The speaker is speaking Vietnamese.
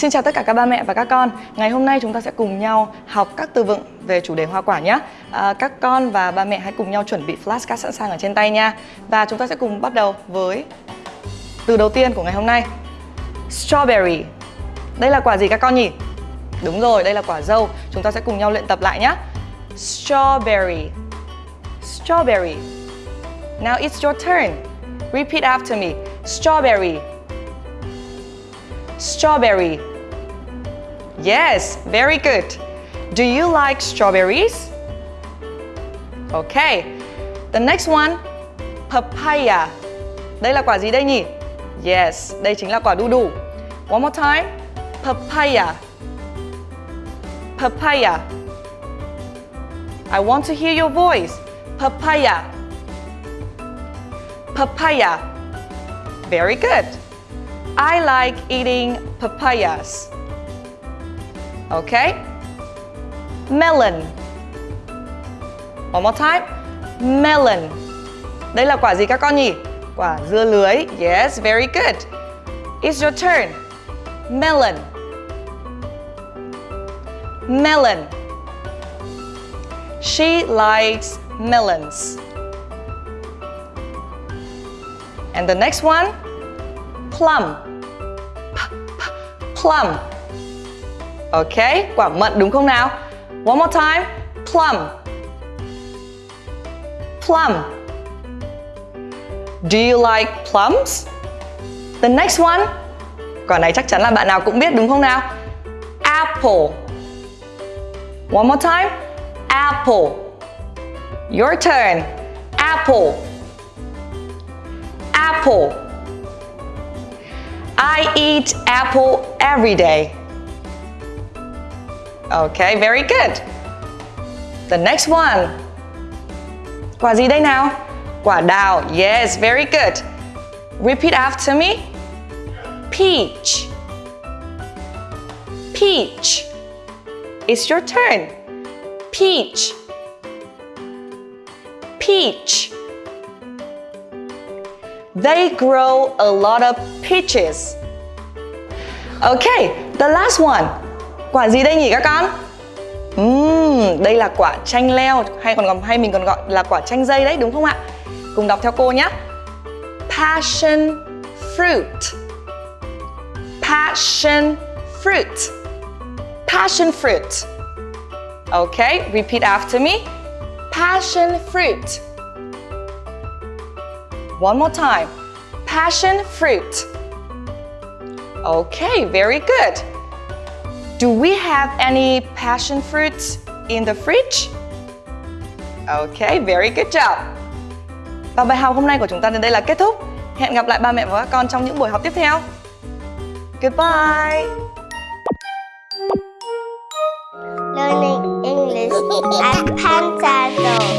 Xin chào tất cả các ba mẹ và các con. Ngày hôm nay chúng ta sẽ cùng nhau học các từ vựng về chủ đề hoa quả nhé. À, Các con và ba mẹ hãy cùng nhau chuẩn bị flashcard sẵn sàng ở trên tay nha. Và chúng ta sẽ cùng bắt đầu với từ đầu tiên của ngày hôm nay. Strawberry. Đây là quả gì các con nhỉ? Đúng rồi, đây là quả dâu. Chúng ta sẽ cùng nhau luyện tập lại nhé. Strawberry. Strawberry. Now it's your turn. Repeat after me. Strawberry. Strawberry. Yes, very good. Do you like strawberries? Okay. The next one Papaya. Đây là quả gì đây nhỉ? Yes, đây chính là quả đu đủ One more time. Papaya. Papaya. I want to hear your voice. Papaya. Papaya. Very good. I like eating papayas Okay? Melon. One more time. Melon. Đây là quả gì các con nhỉ? Quả dưa lưới. Yes, very good. It's your turn. Melon. Melon. She likes melons. And the next one? Plum. P -p Plum Ok, quả mận đúng không nào? One more time. Plum. Plum. Do you like plums? The next one. Quả này chắc chắn là bạn nào cũng biết đúng không nào? Apple. One more time. Apple. Your turn. Apple. Apple. I eat apple every day. Okay, very good. The next one. Quả gì đây nào? Quả đào Yes, very good. Repeat after me. Peach. Peach. It's your turn. Peach. Peach. They grow a lot of peaches. Okay, the last one Quả gì đây nhỉ các con? Uhm, đây là quả chanh leo hay còn hay mình còn gọi là quả chanh dây đấy đúng không ạ? Cùng đọc theo cô nhé. Passion fruit. Passion fruit. Passion fruit. Okay, repeat after me. Passion fruit. One more time. Passion fruit. Okay, very good. Do we have any passion fruits in the fridge? Okay, very good job. Và bài học hôm nay của chúng ta đến đây là kết thúc. Hẹn gặp lại ba mẹ và các con trong những buổi học tiếp theo. Goodbye. Learning English at Panzado.